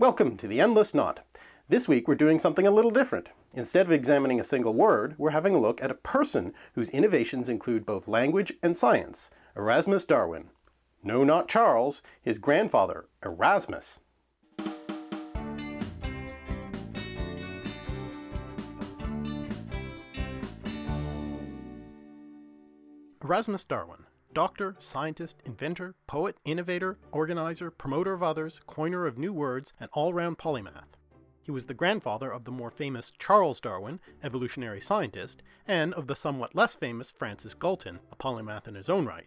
Welcome to the Endless Knot. This week we're doing something a little different. Instead of examining a single word, we're having a look at a person whose innovations include both language and science, Erasmus Darwin. No, not Charles, his grandfather, Erasmus. Erasmus Darwin, doctor, scientist, inventor, poet, innovator, organizer, promoter of others, coiner of new words, and all-round polymath. He was the grandfather of the more famous Charles Darwin, evolutionary scientist, and of the somewhat less famous Francis Galton, a polymath in his own right.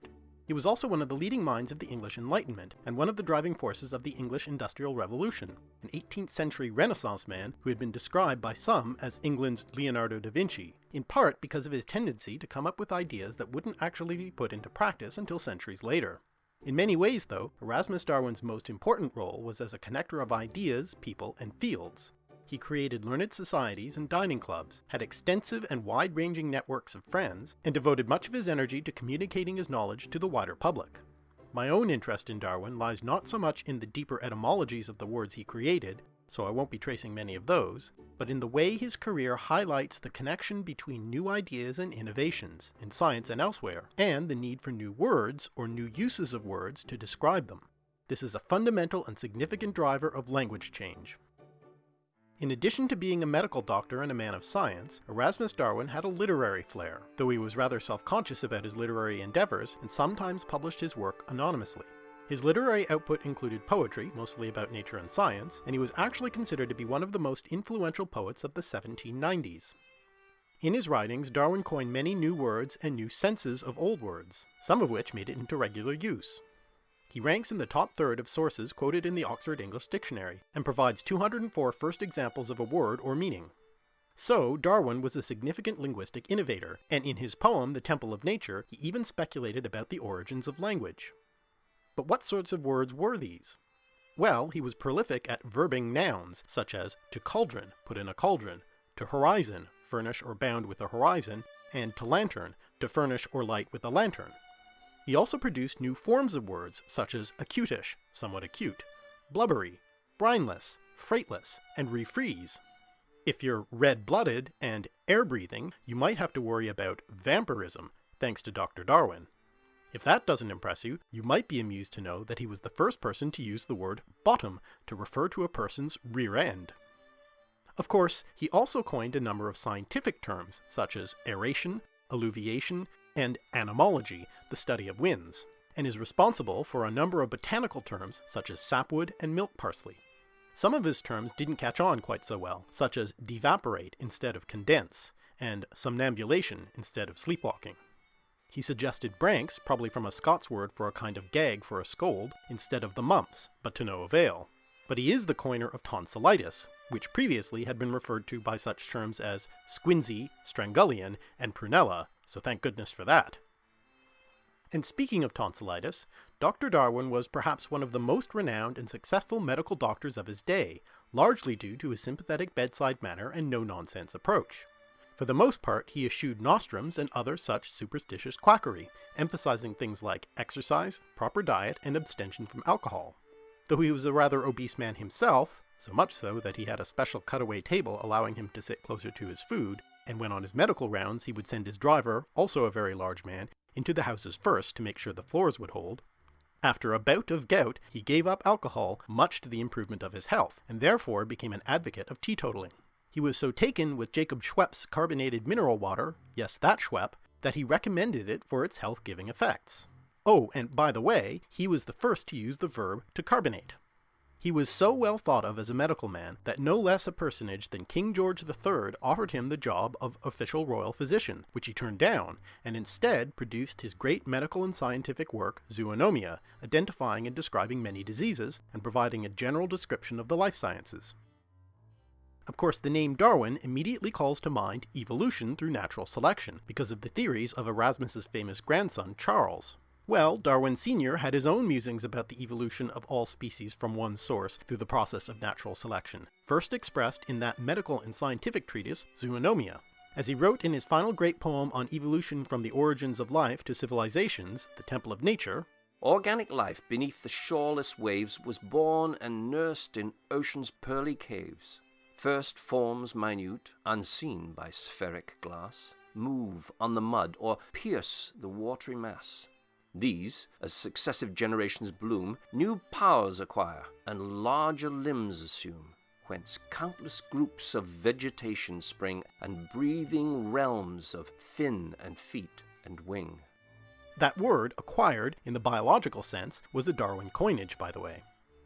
He was also one of the leading minds of the English Enlightenment, and one of the driving forces of the English Industrial Revolution, an 18th century Renaissance man who had been described by some as England's Leonardo da Vinci, in part because of his tendency to come up with ideas that wouldn't actually be put into practice until centuries later. In many ways, though, Erasmus Darwin's most important role was as a connector of ideas, people, and fields. He created learned societies and dining clubs, had extensive and wide-ranging networks of friends, and devoted much of his energy to communicating his knowledge to the wider public. My own interest in Darwin lies not so much in the deeper etymologies of the words he created, so I won't be tracing many of those, but in the way his career highlights the connection between new ideas and innovations, in science and elsewhere, and the need for new words, or new uses of words, to describe them. This is a fundamental and significant driver of language change. In addition to being a medical doctor and a man of science, Erasmus Darwin had a literary flair, though he was rather self-conscious about his literary endeavours and sometimes published his work anonymously. His literary output included poetry, mostly about nature and science, and he was actually considered to be one of the most influential poets of the 1790s. In his writings, Darwin coined many new words and new senses of old words, some of which made it into regular use. He ranks in the top third of sources quoted in the Oxford English Dictionary, and provides 204 first examples of a word or meaning. So, Darwin was a significant linguistic innovator, and in his poem The Temple of Nature, he even speculated about the origins of language. But what sorts of words were these? Well, he was prolific at verbing nouns, such as to cauldron, put in a cauldron, to horizon, furnish or bound with a horizon, and to lantern, to furnish or light with a lantern. He also produced new forms of words such as acutish, somewhat acute, blubbery, brineless, freightless, and refreeze. If you're red-blooded and air-breathing, you might have to worry about vampirism, thanks to Dr. Darwin. If that doesn't impress you, you might be amused to know that he was the first person to use the word bottom to refer to a person's rear end. Of course, he also coined a number of scientific terms, such as aeration, alluviation, and anemology, the study of winds, and is responsible for a number of botanical terms such as sapwood and milk parsley. Some of his terms didn't catch on quite so well, such as devaporate instead of condense, and somnambulation instead of sleepwalking. He suggested branks, probably from a Scots word for a kind of gag for a scold, instead of the mumps, but to no avail. But he is the coiner of tonsillitis, which previously had been referred to by such terms as squinsy, strangullion, and prunella, so thank goodness for that. And speaking of tonsillitis, Dr. Darwin was perhaps one of the most renowned and successful medical doctors of his day, largely due to his sympathetic bedside manner and no-nonsense approach. For the most part, he eschewed nostrums and other such superstitious quackery, emphasizing things like exercise, proper diet, and abstention from alcohol. Though he was a rather obese man himself, so much so that he had a special cutaway table allowing him to sit closer to his food, and when on his medical rounds he would send his driver, also a very large man, into the houses first to make sure the floors would hold. After a bout of gout, he gave up alcohol, much to the improvement of his health, and therefore became an advocate of teetotaling. He was so taken with Jacob Schweppes carbonated mineral water, yes that Schweppe, that he recommended it for its health-giving effects. Oh, and by the way, he was the first to use the verb to carbonate. He was so well thought of as a medical man that no less a personage than King George III offered him the job of official royal physician, which he turned down, and instead produced his great medical and scientific work Zoonomia, identifying and describing many diseases, and providing a general description of the life sciences. Of course, the name Darwin immediately calls to mind evolution through natural selection, because of the theories of Erasmus's famous grandson, Charles. Well, Darwin Sr. had his own musings about the evolution of all species from one source through the process of natural selection, first expressed in that medical and scientific treatise, Zoonomia. As he wrote in his final great poem on evolution from the origins of life to civilizations, The Temple of Nature, Organic life beneath the shoreless waves was born and nursed in ocean's pearly caves. First forms minute, unseen by spheric glass, move on the mud or pierce the watery mass. These, as successive generations bloom, new powers acquire and larger limbs assume, whence countless groups of vegetation spring and breathing realms of fin and feet and wing. That word, acquired, in the biological sense, was a Darwin coinage, by the way.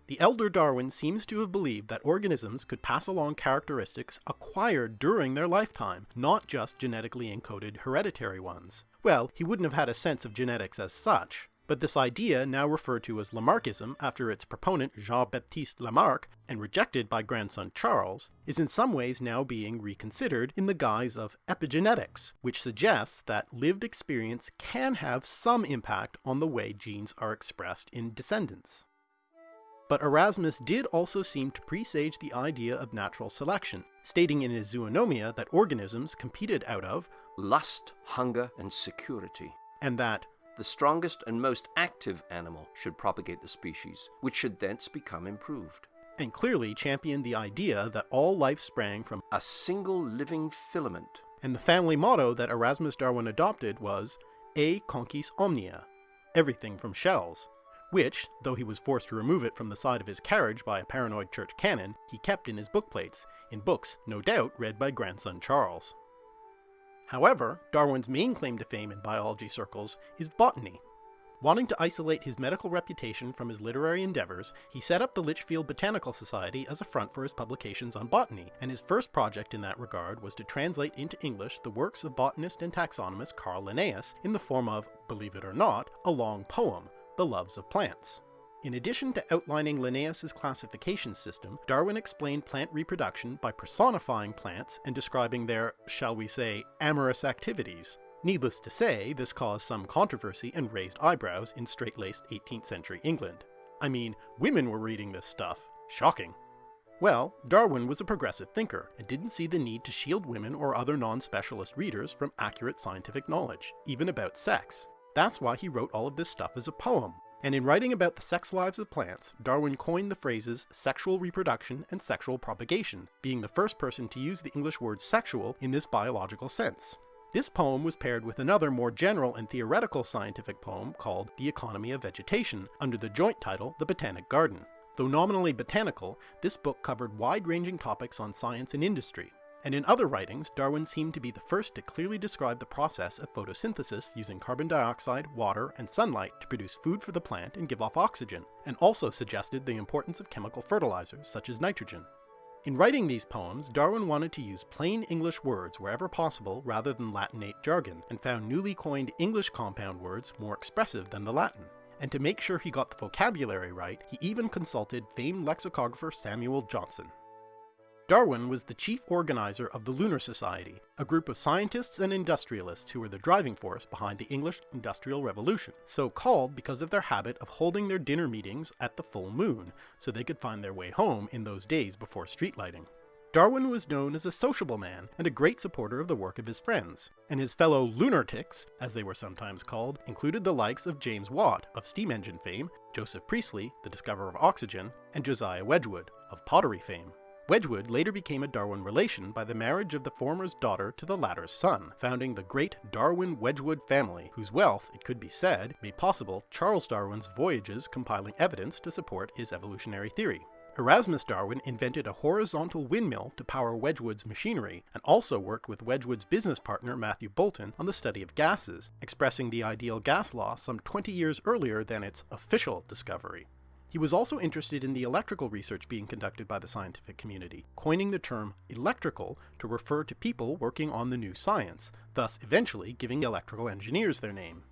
The elder Darwin seems to have believed that organisms could pass along characteristics acquired during their lifetime, not just genetically encoded hereditary ones. Well, he wouldn't have had a sense of genetics as such, but this idea, now referred to as Lamarckism after its proponent Jean-Baptiste Lamarck, and rejected by grandson Charles, is in some ways now being reconsidered in the guise of epigenetics, which suggests that lived experience can have some impact on the way genes are expressed in descendants. But Erasmus did also seem to presage the idea of natural selection, stating in his Zoonomia that organisms competed out of lust, hunger, and security, and that the strongest and most active animal should propagate the species, which should thence become improved. And clearly championed the idea that all life sprang from a single living filament. And the family motto that Erasmus Darwin adopted was E conchis omnia, everything from shells, which, though he was forced to remove it from the side of his carriage by a paranoid church canon, he kept in his bookplates, in books no doubt read by grandson Charles. However, Darwin's main claim to fame in biology circles is botany. Wanting to isolate his medical reputation from his literary endeavors, he set up the Lichfield Botanical Society as a front for his publications on botany, and his first project in that regard was to translate into English the works of botanist and taxonomist Carl Linnaeus in the form of, believe it or not, a long poem, the Loves of Plants. In addition to outlining Linnaeus's classification system, Darwin explained plant reproduction by personifying plants and describing their, shall we say, amorous activities. Needless to say, this caused some controversy and raised eyebrows in straight-laced 18th century England. I mean, women were reading this stuff. Shocking. Well, Darwin was a progressive thinker and didn't see the need to shield women or other non-specialist readers from accurate scientific knowledge, even about sex. That's why he wrote all of this stuff as a poem. And in writing about the sex lives of plants, Darwin coined the phrases sexual reproduction and sexual propagation, being the first person to use the English word sexual in this biological sense. This poem was paired with another more general and theoretical scientific poem called The Economy of Vegetation, under the joint title The Botanic Garden. Though nominally botanical, this book covered wide-ranging topics on science and industry, and in other writings, Darwin seemed to be the first to clearly describe the process of photosynthesis using carbon dioxide, water, and sunlight to produce food for the plant and give off oxygen, and also suggested the importance of chemical fertilizers such as nitrogen. In writing these poems, Darwin wanted to use plain English words wherever possible rather than Latinate jargon, and found newly coined English compound words more expressive than the Latin. And to make sure he got the vocabulary right, he even consulted famed lexicographer Samuel Johnson. Darwin was the chief organizer of the Lunar Society, a group of scientists and industrialists who were the driving force behind the English Industrial Revolution, so called because of their habit of holding their dinner meetings at the full moon, so they could find their way home in those days before street lighting. Darwin was known as a sociable man and a great supporter of the work of his friends, and his fellow lunatics, as they were sometimes called, included the likes of James Watt of steam engine fame, Joseph Priestley, the discoverer of oxygen, and Josiah Wedgwood of pottery fame. Wedgwood later became a Darwin relation by the marriage of the former's daughter to the latter's son, founding the great Darwin Wedgwood family, whose wealth, it could be said, made possible Charles Darwin's voyages compiling evidence to support his evolutionary theory. Erasmus Darwin invented a horizontal windmill to power Wedgwood's machinery, and also worked with Wedgwood's business partner Matthew Boulton on the study of gases, expressing the ideal gas law some 20 years earlier than its official discovery. He was also interested in the electrical research being conducted by the scientific community, coining the term electrical to refer to people working on the new science, thus eventually giving electrical engineers their name.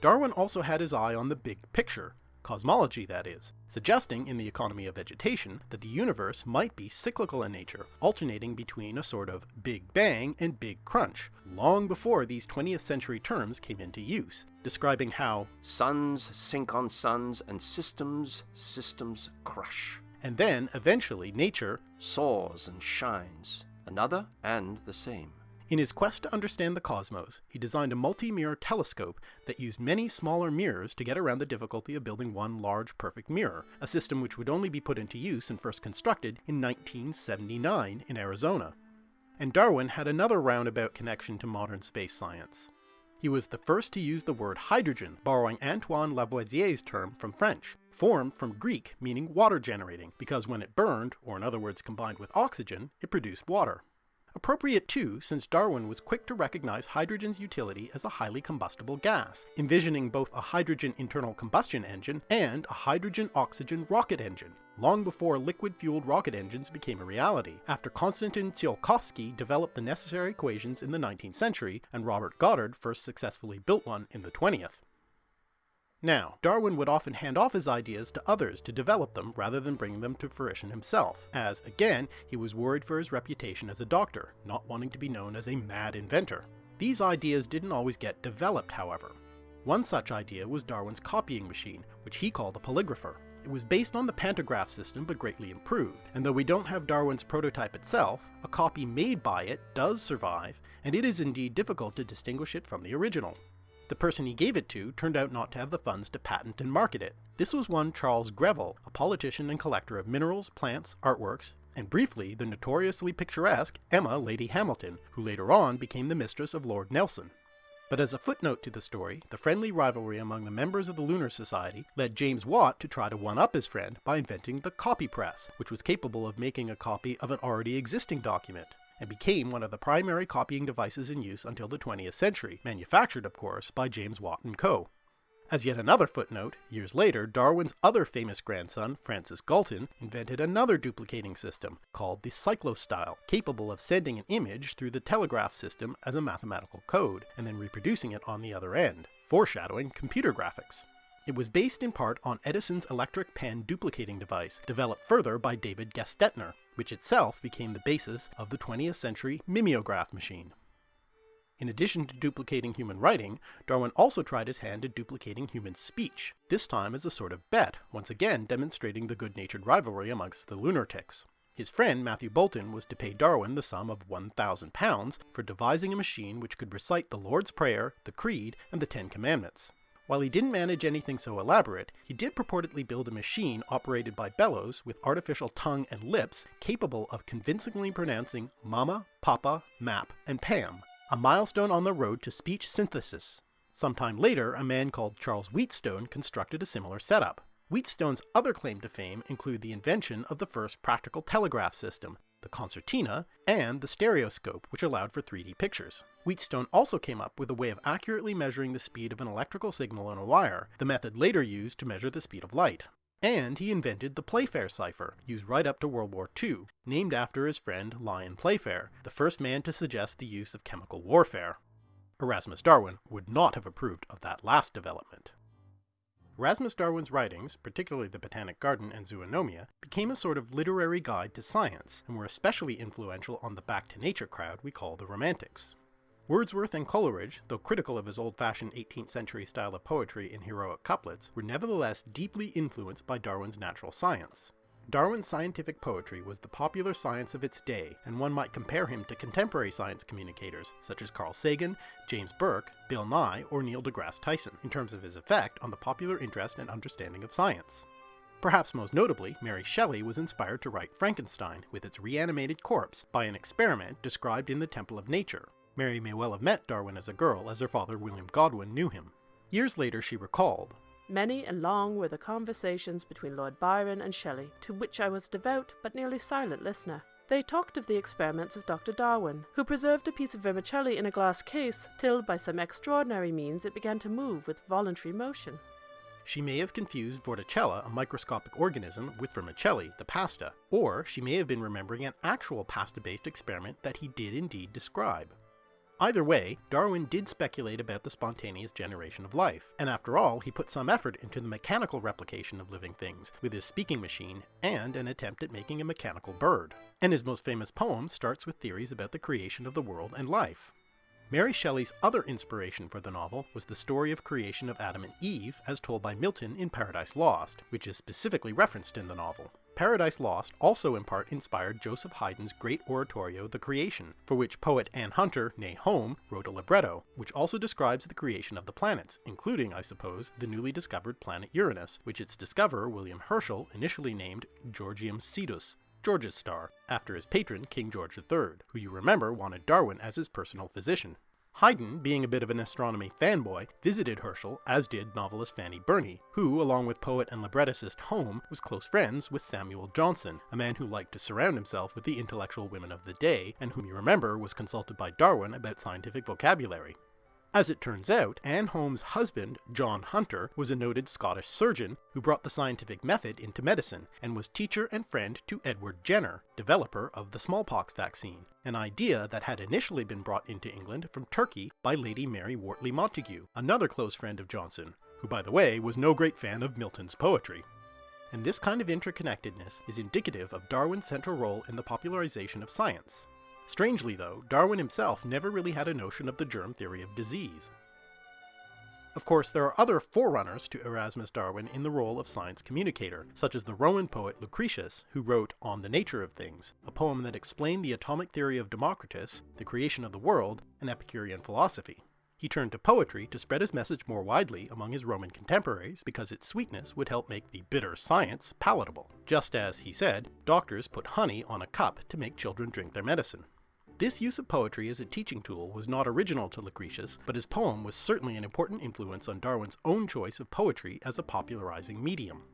Darwin also had his eye on the big picture, cosmology that is, suggesting in the economy of vegetation that the universe might be cyclical in nature, alternating between a sort of Big Bang and Big Crunch, long before these 20th century terms came into use, describing how suns sink on suns and systems, systems crush. And then, eventually, nature soars and shines, another and the same. In his quest to understand the cosmos, he designed a multi-mirror telescope that used many smaller mirrors to get around the difficulty of building one large perfect mirror, a system which would only be put into use and first constructed in 1979 in Arizona. And Darwin had another roundabout connection to modern space science. He was the first to use the word hydrogen, borrowing Antoine Lavoisier's term from French, formed from Greek meaning water generating, because when it burned, or in other words combined with oxygen, it produced water. Appropriate too, since Darwin was quick to recognize hydrogen's utility as a highly combustible gas, envisioning both a hydrogen internal combustion engine and a hydrogen-oxygen rocket engine, long before liquid-fueled rocket engines became a reality, after Konstantin Tsiolkovsky developed the necessary equations in the 19th century and Robert Goddard first successfully built one in the 20th. Now, Darwin would often hand off his ideas to others to develop them rather than bring them to fruition himself, as, again, he was worried for his reputation as a doctor, not wanting to be known as a mad inventor. These ideas didn't always get developed, however. One such idea was Darwin's copying machine, which he called a polygrapher. It was based on the pantograph system but greatly improved, and though we don't have Darwin's prototype itself, a copy made by it does survive, and it is indeed difficult to distinguish it from the original. The person he gave it to turned out not to have the funds to patent and market it. This was one Charles Greville, a politician and collector of minerals, plants, artworks, and briefly the notoriously picturesque Emma Lady Hamilton, who later on became the mistress of Lord Nelson. But as a footnote to the story, the friendly rivalry among the members of the Lunar Society led James Watt to try to one-up his friend by inventing the copy press, which was capable of making a copy of an already existing document and became one of the primary copying devices in use until the 20th century, manufactured of course by James Watt & Co. As yet another footnote, years later, Darwin's other famous grandson, Francis Galton, invented another duplicating system called the cyclostyle, capable of sending an image through the telegraph system as a mathematical code, and then reproducing it on the other end, foreshadowing computer graphics. It was based in part on Edison's electric pen duplicating device, developed further by David Gestetner, which itself became the basis of the 20th century mimeograph machine. In addition to duplicating human writing, Darwin also tried his hand at duplicating human speech, this time as a sort of bet, once again demonstrating the good-natured rivalry amongst the lunatics. His friend Matthew Boulton was to pay Darwin the sum of £1,000 for devising a machine which could recite the Lord's Prayer, the Creed, and the Ten Commandments. While he didn't manage anything so elaborate, he did purportedly build a machine operated by bellows with artificial tongue and lips capable of convincingly pronouncing Mama, Papa, Map, and Pam, a milestone on the road to speech synthesis. Sometime later, a man called Charles Wheatstone constructed a similar setup. Wheatstone's other claim to fame include the invention of the first practical telegraph system, the concertina, and the stereoscope, which allowed for 3D pictures. Wheatstone also came up with a way of accurately measuring the speed of an electrical signal on a wire, the method later used to measure the speed of light. And he invented the Playfair cipher, used right up to World War II, named after his friend Lyon Playfair, the first man to suggest the use of chemical warfare. Erasmus Darwin would not have approved of that last development. Erasmus Darwin's writings, particularly the Botanic Garden and Zoonomia, became a sort of literary guide to science, and were especially influential on the back to nature crowd we call the Romantics. Wordsworth and Coleridge, though critical of his old-fashioned 18th century style of poetry in heroic couplets, were nevertheless deeply influenced by Darwin's natural science. Darwin's scientific poetry was the popular science of its day, and one might compare him to contemporary science communicators such as Carl Sagan, James Burke, Bill Nye, or Neil deGrasse Tyson, in terms of his effect on the popular interest and understanding of science. Perhaps most notably, Mary Shelley was inspired to write Frankenstein, with its reanimated corpse, by an experiment described in the Temple of Nature. Mary may well have met Darwin as a girl, as her father William Godwin knew him. Years later she recalled, Many and long were the conversations between Lord Byron and Shelley, to which I was a devout but nearly silent listener. They talked of the experiments of Dr. Darwin, who preserved a piece of vermicelli in a glass case till by some extraordinary means it began to move with voluntary motion. She may have confused Vorticella, a microscopic organism, with vermicelli, the pasta, or she may have been remembering an actual pasta-based experiment that he did indeed describe. Either way, Darwin did speculate about the spontaneous generation of life, and after all, he put some effort into the mechanical replication of living things, with his speaking machine and an attempt at making a mechanical bird. And his most famous poem starts with theories about the creation of the world and life. Mary Shelley's other inspiration for the novel was the story of creation of Adam and Eve as told by Milton in Paradise Lost, which is specifically referenced in the novel. Paradise Lost also in part inspired Joseph Haydn's great oratorio The Creation, for which poet Anne Hunter, née Home, wrote a libretto, which also describes the creation of the planets, including, I suppose, the newly discovered planet Uranus, which its discoverer, William Herschel, initially named Georgium Sidus, George's star, after his patron King George III, who you remember wanted Darwin as his personal physician. Haydn, being a bit of an astronomy fanboy, visited Herschel, as did novelist Fanny Burney, who, along with poet and librettist Home, was close friends with Samuel Johnson, a man who liked to surround himself with the intellectual women of the day, and whom you remember was consulted by Darwin about scientific vocabulary. As it turns out, Anne Home's husband, John Hunter, was a noted Scottish surgeon who brought the scientific method into medicine and was teacher and friend to Edward Jenner, developer of the smallpox vaccine, an idea that had initially been brought into England from Turkey by Lady Mary Wortley Montagu, another close friend of Johnson, who by the way was no great fan of Milton's poetry. And this kind of interconnectedness is indicative of Darwin's central role in the popularization of science. Strangely though, Darwin himself never really had a notion of the germ theory of disease. Of course, there are other forerunners to Erasmus Darwin in the role of science communicator, such as the Roman poet Lucretius, who wrote On the Nature of Things, a poem that explained the atomic theory of Democritus, the creation of the world, and Epicurean philosophy. He turned to poetry to spread his message more widely among his Roman contemporaries because its sweetness would help make the bitter science palatable, just as, he said, doctors put honey on a cup to make children drink their medicine. This use of poetry as a teaching tool was not original to Lucretius, but his poem was certainly an important influence on Darwin's own choice of poetry as a popularizing medium.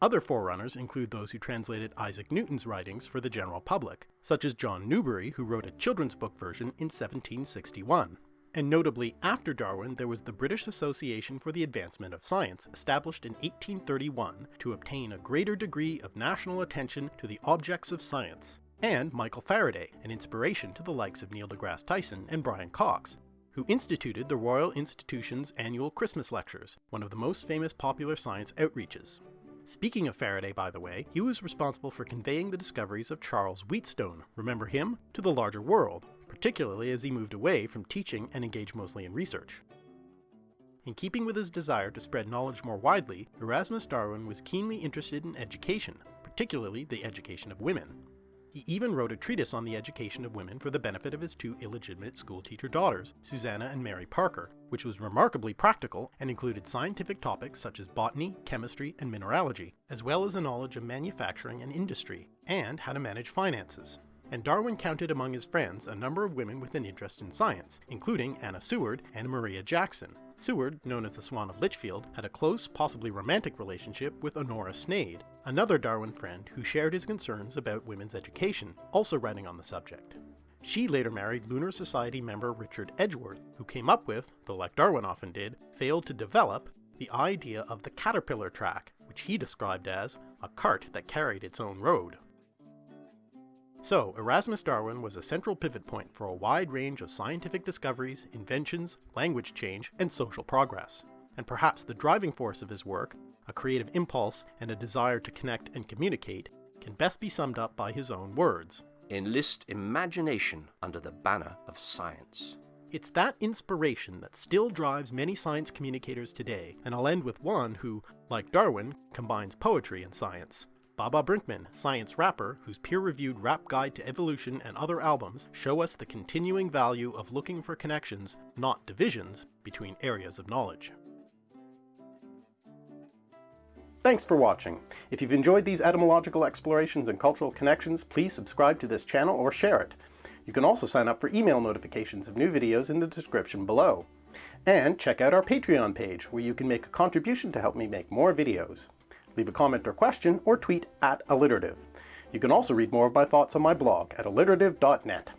Other forerunners include those who translated Isaac Newton's writings for the general public, such as John Newbery, who wrote a children's book version in 1761. And notably, after Darwin, there was the British Association for the Advancement of Science, established in 1831 to obtain a greater degree of national attention to the objects of science, and Michael Faraday, an inspiration to the likes of Neil deGrasse Tyson and Brian Cox, who instituted the Royal Institution's annual Christmas Lectures, one of the most famous popular science outreaches. Speaking of Faraday, by the way, he was responsible for conveying the discoveries of Charles Wheatstone, remember him, to the larger world, particularly as he moved away from teaching and engaged mostly in research. In keeping with his desire to spread knowledge more widely, Erasmus Darwin was keenly interested in education, particularly the education of women. He even wrote a treatise on the education of women for the benefit of his two illegitimate schoolteacher daughters, Susanna and Mary Parker, which was remarkably practical and included scientific topics such as botany, chemistry, and mineralogy, as well as a knowledge of manufacturing and industry, and how to manage finances and Darwin counted among his friends a number of women with an interest in science, including Anna Seward and Maria Jackson. Seward, known as the Swan of Lichfield, had a close, possibly romantic relationship with Honora Sneyd, another Darwin friend who shared his concerns about women's education, also writing on the subject. She later married Lunar Society member Richard Edgeworth, who came up with, though like Darwin often did, failed to develop, the idea of the caterpillar track, which he described as a cart that carried its own road. So, Erasmus Darwin was a central pivot point for a wide range of scientific discoveries, inventions, language change, and social progress. And perhaps the driving force of his work, a creative impulse and a desire to connect and communicate, can best be summed up by his own words. Enlist imagination under the banner of science. It's that inspiration that still drives many science communicators today, and I'll end with one who, like Darwin, combines poetry and science. Baba Brinkman, science rapper, whose peer-reviewed rap guide to evolution and other albums show us the continuing value of looking for connections, not divisions, between areas of knowledge. Thanks for watching. If you've enjoyed these etymological explorations and cultural connections, please subscribe to this channel or share it. You can also sign up for email notifications of new videos in the description below. And check out our Patreon page, where you can make a contribution to help me make more videos leave a comment or question, or tweet at alliterative. You can also read more of my thoughts on my blog at alliterative.net.